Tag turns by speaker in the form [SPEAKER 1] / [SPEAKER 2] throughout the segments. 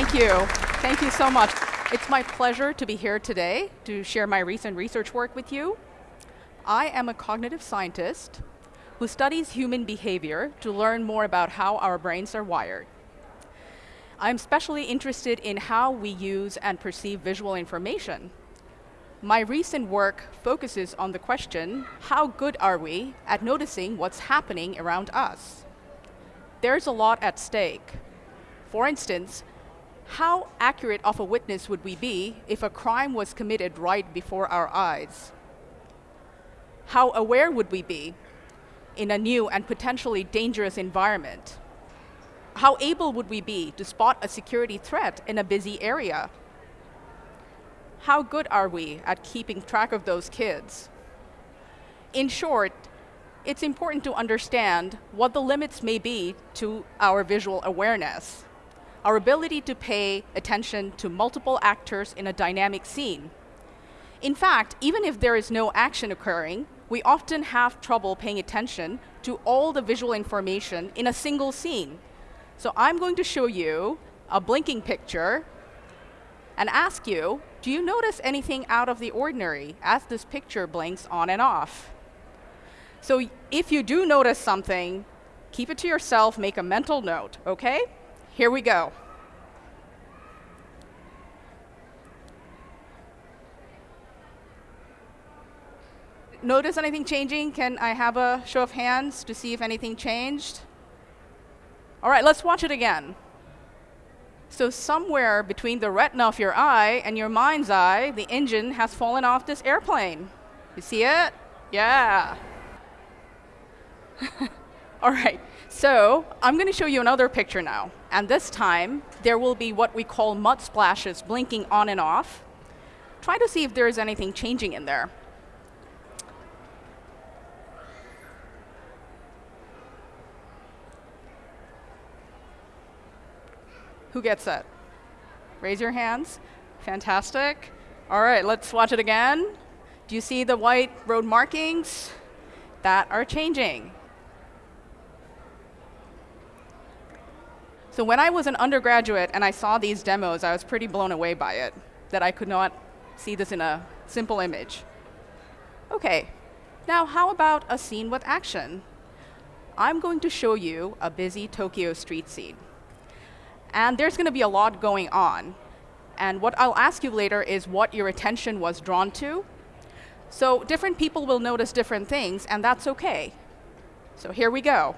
[SPEAKER 1] Thank you. Thank you so much. It's my pleasure to be here today to share my recent research work with you. I am a cognitive scientist who studies human behavior to learn more about how our brains are wired. I'm especially interested in how we use and perceive visual information. My recent work focuses on the question, how good are we at noticing what's happening around us? There's a lot at stake. For instance, how accurate of a witness would we be if a crime was committed right before our eyes? How aware would we be in a new and potentially dangerous environment? How able would we be to spot a security threat in a busy area? How good are we at keeping track of those kids? In short, it's important to understand what the limits may be to our visual awareness our ability to pay attention to multiple actors in a dynamic scene. In fact, even if there is no action occurring, we often have trouble paying attention to all the visual information in a single scene. So I'm going to show you a blinking picture and ask you, do you notice anything out of the ordinary as this picture blinks on and off? So if you do notice something, keep it to yourself, make a mental note, okay? Here we go. Notice anything changing? Can I have a show of hands to see if anything changed? All right, let's watch it again. So somewhere between the retina of your eye and your mind's eye, the engine has fallen off this airplane. You see it? Yeah. All right, so I'm going to show you another picture now. And this time, there will be what we call mud splashes blinking on and off. Try to see if there is anything changing in there. Who gets that? Raise your hands. Fantastic. All right, let's watch it again. Do you see the white road markings? That are changing. So when I was an undergraduate and I saw these demos, I was pretty blown away by it, that I could not see this in a simple image. Okay, now how about a scene with action? I'm going to show you a busy Tokyo street scene. And there's going to be a lot going on. And what I'll ask you later is what your attention was drawn to. So different people will notice different things, and that's OK. So here we go.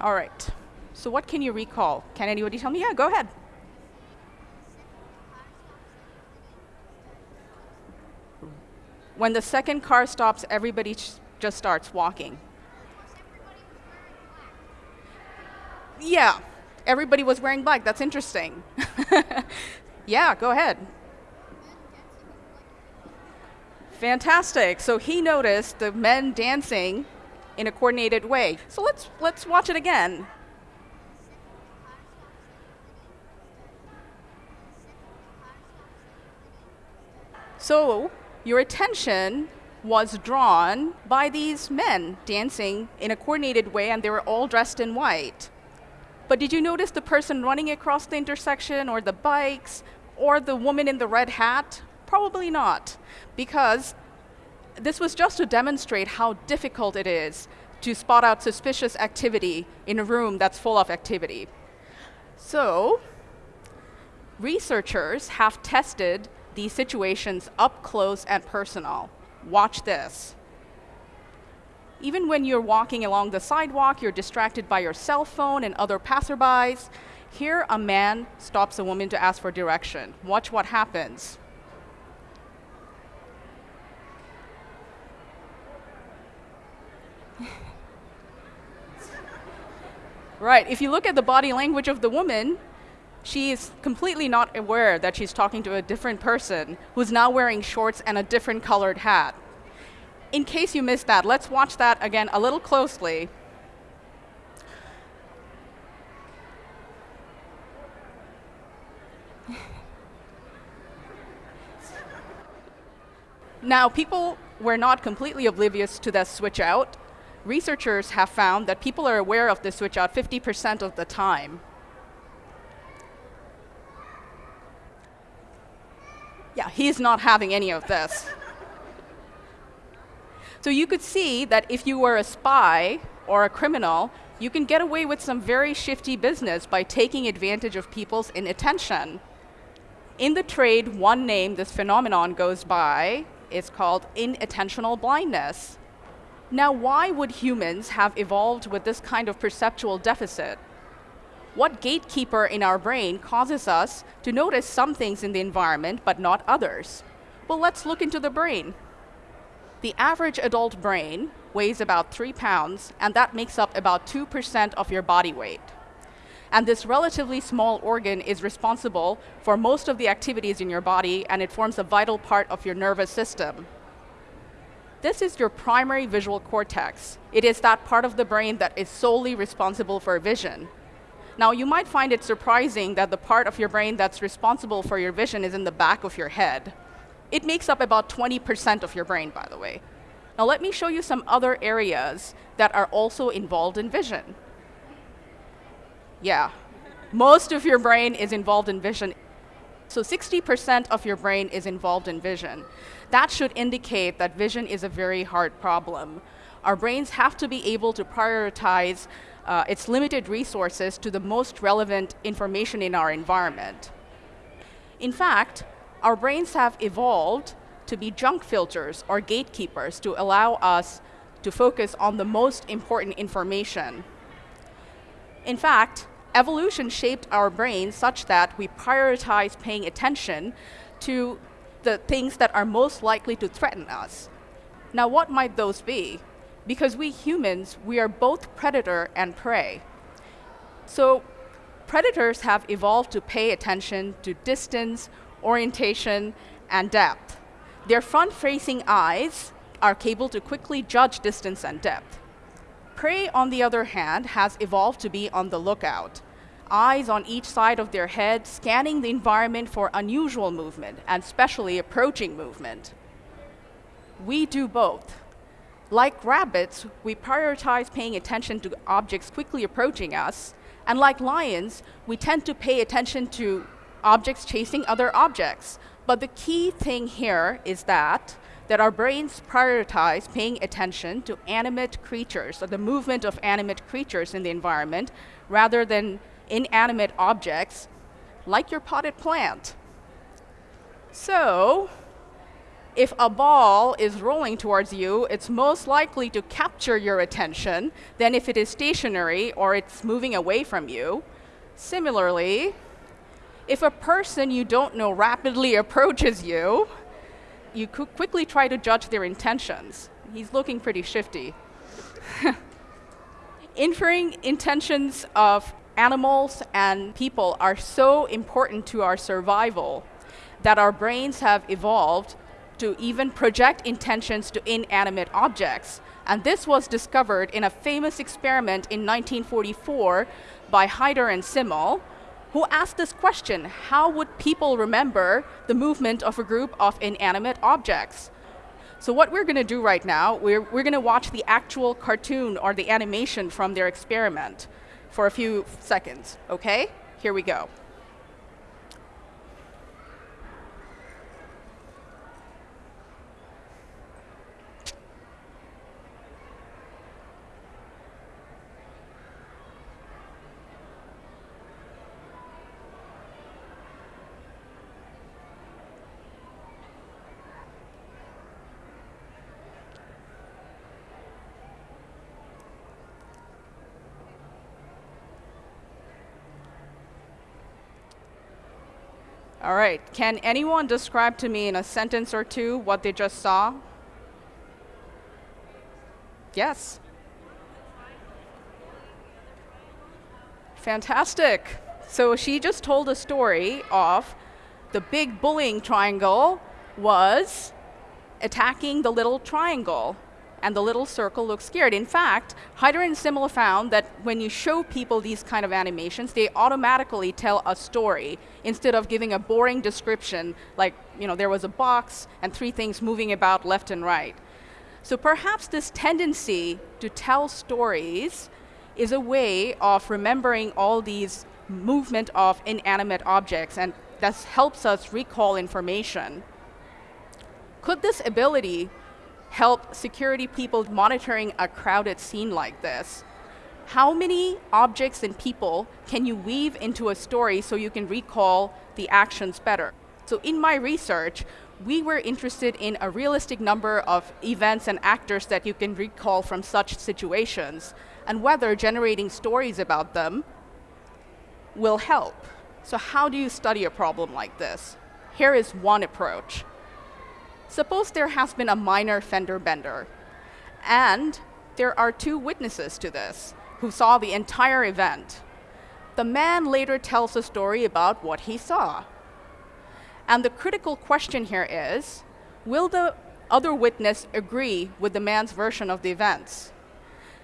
[SPEAKER 1] All right. So what can you recall? Can anybody tell me? Yeah, go ahead. When the second car stops, everybody just starts walking. Yeah, everybody was wearing black. That's interesting. yeah, go ahead. Fantastic. So he noticed the men dancing in a coordinated way. So let's, let's watch it again. So your attention was drawn by these men dancing in a coordinated way, and they were all dressed in white. But did you notice the person running across the intersection, or the bikes, or the woman in the red hat? Probably not, because this was just to demonstrate how difficult it is to spot out suspicious activity in a room that's full of activity. So researchers have tested these situations up close and personal. Watch this. Even when you're walking along the sidewalk, you're distracted by your cell phone and other passerbys. Here, a man stops a woman to ask for direction. Watch what happens. Right. If you look at the body language of the woman, she is completely not aware that she's talking to a different person who's now wearing shorts and a different colored hat. in case you missed that, let's watch that again a little closely. now, people were not completely oblivious to the switch out. Researchers have found that people are aware of the switch out 50% of the time. Yeah, he's not having any of this. So you could see that if you were a spy or a criminal, you can get away with some very shifty business by taking advantage of people's inattention. In the trade, one name this phenomenon goes by is called inattentional blindness. Now, why would humans have evolved with this kind of perceptual deficit? What gatekeeper in our brain causes us to notice some things in the environment but not others? Well, let's look into the brain. The average adult brain weighs about three pounds, and that makes up about 2% of your body weight. And this relatively small organ is responsible for most of the activities in your body, and it forms a vital part of your nervous system. This is your primary visual cortex. It is that part of the brain that is solely responsible for vision. Now, you might find it surprising that the part of your brain that's responsible for your vision is in the back of your head. It makes up about 20% of your brain, by the way. Now let me show you some other areas that are also involved in vision. Yeah, most of your brain is involved in vision. So 60% of your brain is involved in vision. That should indicate that vision is a very hard problem. Our brains have to be able to prioritize uh, its limited resources to the most relevant information in our environment. In fact, our brains have evolved to be junk filters or gatekeepers to allow us to focus on the most important information. In fact, evolution shaped our brains such that we prioritize paying attention to the things that are most likely to threaten us. Now, what might those be? Because we humans, we are both predator and prey. So, predators have evolved to pay attention to distance orientation, and depth. Their front-facing eyes are capable to quickly judge distance and depth. Prey, on the other hand, has evolved to be on the lookout. Eyes on each side of their head, scanning the environment for unusual movement, and especially approaching movement. We do both. Like rabbits, we prioritize paying attention to objects quickly approaching us, and like lions, we tend to pay attention to objects chasing other objects. But the key thing here is that that our brains prioritize paying attention to animate creatures, or the movement of animate creatures in the environment, rather than inanimate objects like your potted plant. So, if a ball is rolling towards you, it's most likely to capture your attention than if it is stationary or it's moving away from you. Similarly, if a person you don't know rapidly approaches you, you could quickly try to judge their intentions. He's looking pretty shifty. Inferring intentions of animals and people are so important to our survival that our brains have evolved to even project intentions to inanimate objects. And this was discovered in a famous experiment in 1944 by Heider and Simmel, who asked this question, how would people remember the movement of a group of inanimate objects? So what we're going to do right now, we're, we're going to watch the actual cartoon or the animation from their experiment for a few seconds, okay? Here we go. All right, can anyone describe to me in a sentence or two what they just saw? Yes. Fantastic. So she just told a story of the big bullying triangle was attacking the little triangle and the little circle looks scared. In fact, Heider and Simmel found that when you show people these kind of animations, they automatically tell a story instead of giving a boring description like, you know, there was a box and three things moving about left and right. So perhaps this tendency to tell stories is a way of remembering all these movement of inanimate objects and that helps us recall information. Could this ability help security people monitoring a crowded scene like this? How many objects and people can you weave into a story so you can recall the actions better? So in my research, we were interested in a realistic number of events and actors that you can recall from such situations, and whether generating stories about them will help. So how do you study a problem like this? Here is one approach. Suppose there has been a minor fender bender, and there are two witnesses to this who saw the entire event. The man later tells a story about what he saw. And the critical question here is, will the other witness agree with the man's version of the events?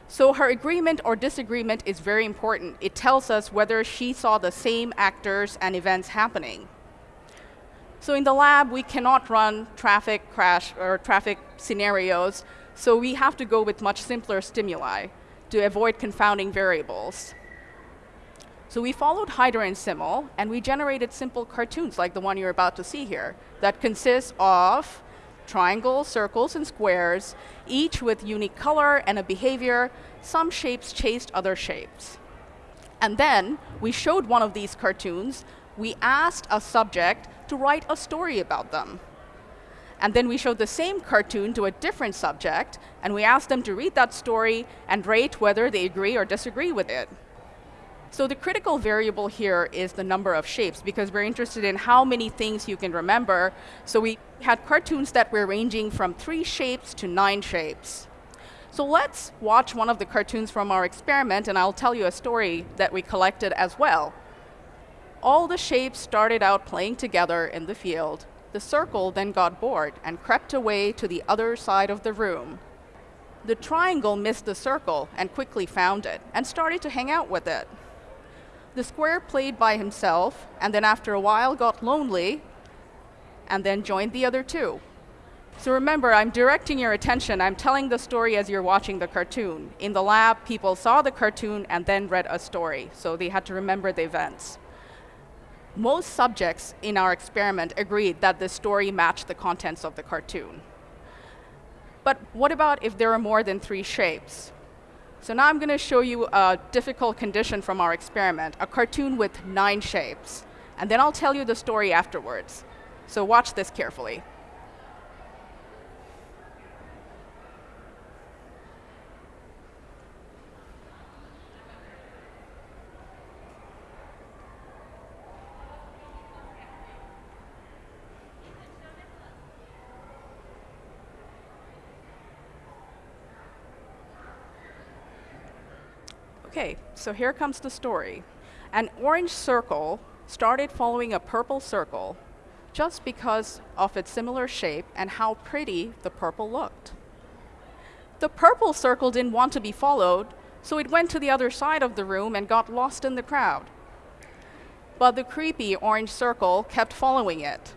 [SPEAKER 1] So her agreement or disagreement is very important. It tells us whether she saw the same actors and events happening. So in the lab, we cannot run traffic crash or traffic scenarios, so we have to go with much simpler stimuli to avoid confounding variables. So we followed Heider and Simmel, and we generated simple cartoons like the one you're about to see here that consists of triangles, circles, and squares, each with unique color and a behavior. Some shapes chased other shapes. And then we showed one of these cartoons. We asked a subject to write a story about them. And then we showed the same cartoon to a different subject, and we asked them to read that story and rate whether they agree or disagree with it. So the critical variable here is the number of shapes, because we're interested in how many things you can remember. So we had cartoons that were ranging from three shapes to nine shapes. So let's watch one of the cartoons from our experiment, and I'll tell you a story that we collected as well all the shapes started out playing together in the field. The circle then got bored and crept away to the other side of the room. The triangle missed the circle and quickly found it and started to hang out with it. The square played by himself and then after a while got lonely and then joined the other two. So remember, I'm directing your attention. I'm telling the story as you're watching the cartoon. In the lab, people saw the cartoon and then read a story, so they had to remember the events most subjects in our experiment agreed that the story matched the contents of the cartoon. But what about if there are more than three shapes? So now I'm going to show you a difficult condition from our experiment, a cartoon with nine shapes. And then I'll tell you the story afterwards. So watch this carefully. Okay, so here comes the story. An orange circle started following a purple circle just because of its similar shape and how pretty the purple looked. The purple circle didn't want to be followed, so it went to the other side of the room and got lost in the crowd. But the creepy orange circle kept following it.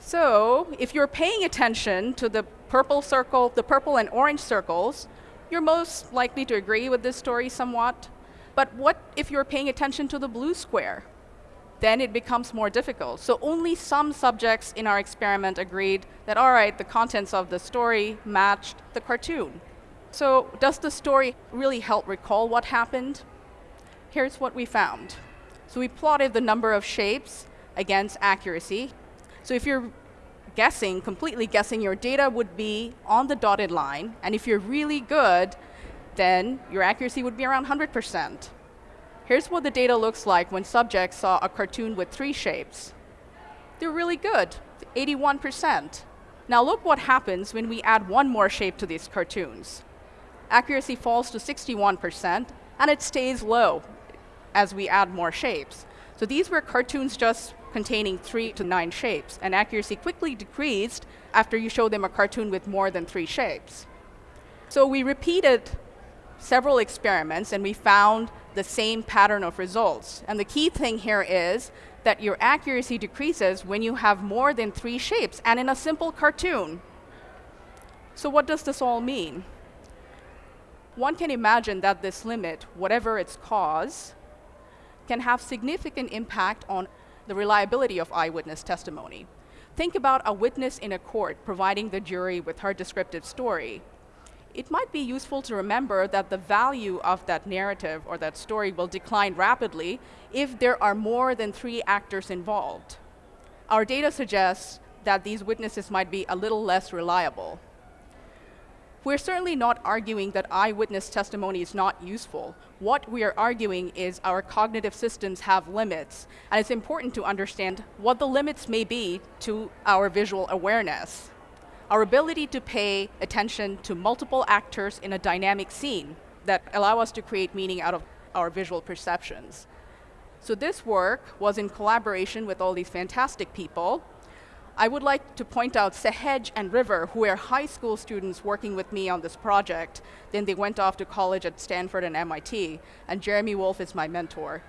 [SPEAKER 1] So if you're paying attention to the purple circle, the purple and orange circles, you're most likely to agree with this story somewhat. But what if you're paying attention to the blue square? Then it becomes more difficult. So only some subjects in our experiment agreed that, all right, the contents of the story matched the cartoon. So does the story really help recall what happened? Here's what we found. So we plotted the number of shapes against accuracy. So if you're guessing, completely guessing, your data would be on the dotted line. And if you're really good, then your accuracy would be around 100%. Here's what the data looks like when subjects saw a cartoon with three shapes. They're really good, 81%. Now look what happens when we add one more shape to these cartoons. Accuracy falls to 61%, and it stays low as we add more shapes. So these were cartoons just containing three to nine shapes, and accuracy quickly decreased after you show them a cartoon with more than three shapes. So we repeated several experiments and we found the same pattern of results. And the key thing here is that your accuracy decreases when you have more than three shapes and in a simple cartoon. So what does this all mean? One can imagine that this limit, whatever its cause, can have significant impact on the reliability of eyewitness testimony. Think about a witness in a court providing the jury with her descriptive story. It might be useful to remember that the value of that narrative or that story will decline rapidly if there are more than three actors involved. Our data suggests that these witnesses might be a little less reliable. We're certainly not arguing that eyewitness testimony is not useful. What we are arguing is our cognitive systems have limits, and it's important to understand what the limits may be to our visual awareness. Our ability to pay attention to multiple actors in a dynamic scene that allow us to create meaning out of our visual perceptions. So this work was in collaboration with all these fantastic people, I would like to point out Sehej and River, who are high school students working with me on this project. Then they went off to college at Stanford and MIT, and Jeremy Wolfe is my mentor.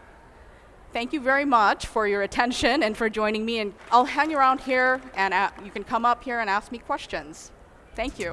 [SPEAKER 1] Thank you very much for your attention and for joining me, and I'll hang around here, and you can come up here and ask me questions. Thank you.